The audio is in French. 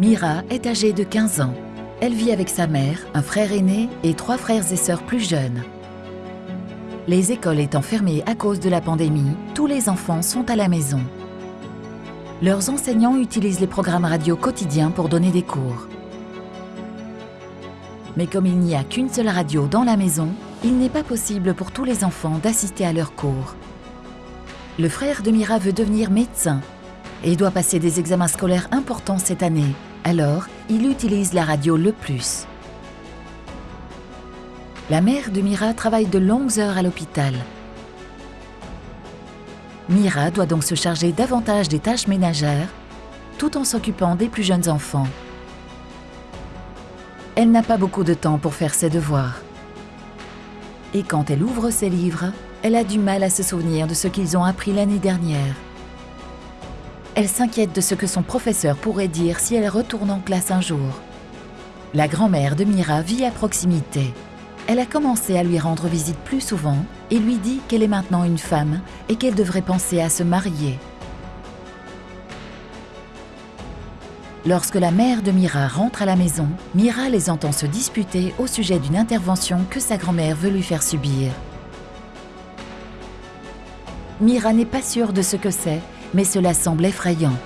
Mira est âgée de 15 ans. Elle vit avec sa mère, un frère aîné et trois frères et sœurs plus jeunes. Les écoles étant fermées à cause de la pandémie, tous les enfants sont à la maison. Leurs enseignants utilisent les programmes radio quotidiens pour donner des cours. Mais comme il n'y a qu'une seule radio dans la maison, il n'est pas possible pour tous les enfants d'assister à leurs cours. Le frère de Mira veut devenir médecin et doit passer des examens scolaires importants cette année. Alors, il utilise la radio le plus. La mère de Mira travaille de longues heures à l'hôpital. Mira doit donc se charger davantage des tâches ménagères tout en s'occupant des plus jeunes enfants. Elle n'a pas beaucoup de temps pour faire ses devoirs. Et quand elle ouvre ses livres, elle a du mal à se souvenir de ce qu'ils ont appris l'année dernière. Elle s'inquiète de ce que son professeur pourrait dire si elle retourne en classe un jour. La grand-mère de Mira vit à proximité. Elle a commencé à lui rendre visite plus souvent et lui dit qu'elle est maintenant une femme et qu'elle devrait penser à se marier. Lorsque la mère de Mira rentre à la maison, Mira les entend se disputer au sujet d'une intervention que sa grand-mère veut lui faire subir. Mira n'est pas sûre de ce que c'est mais cela semble effrayant.